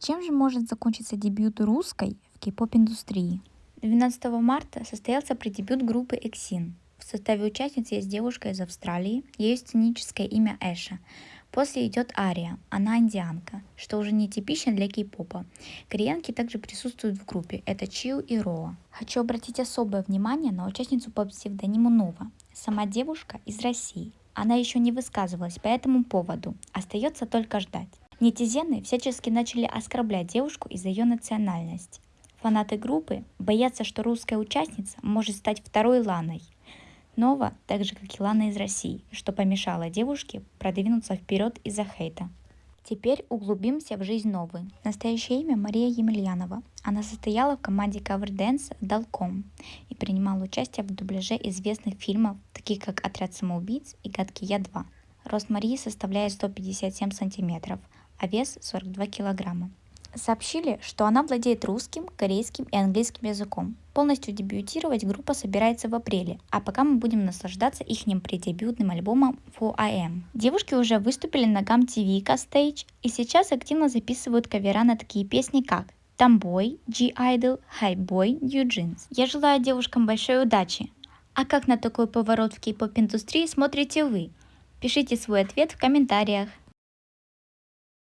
Чем же может закончиться дебют русской в кей-поп индустрии? 12 марта состоялся предебют группы EXIN. В составе участниц есть девушка из Австралии, ее сценическое имя Эша. После идет Ария, она индианка, что уже не типично для кей-попа. Кореянки также присутствуют в группе, это Чиу и Роа. Хочу обратить особое внимание на участницу по псевдониму Нова. Сама девушка из России. Она еще не высказывалась по этому поводу, остается только ждать. Нетизены всячески начали оскорблять девушку из-за ее национальности. Фанаты группы боятся, что русская участница может стать второй Ланой. Нова, так же как и Лана из России, что помешало девушке продвинуться вперед из-за хейта. Теперь углубимся в жизнь Новы. Настоящее имя Мария Емельянова. Она состояла в команде Cover Dance Далком и принимала участие в дубляже известных фильмов, таких как «Отряд самоубийц» и «Гадкий я 2». Рост Марии составляет 157 сантиметров, а вес 42 килограмма. Сообщили, что она владеет русским, корейским и английским языком. Полностью дебютировать группа собирается в апреле, а пока мы будем наслаждаться их преддебютным альбомом 4AM. Девушки уже выступили на GAM TV Stage и сейчас активно записывают кавера на такие песни как Tomboy, G-Idol, New Jeans. Я желаю девушкам большой удачи. А как на такой поворот в кей-поп индустрии смотрите вы? Пишите свой ответ в комментариях.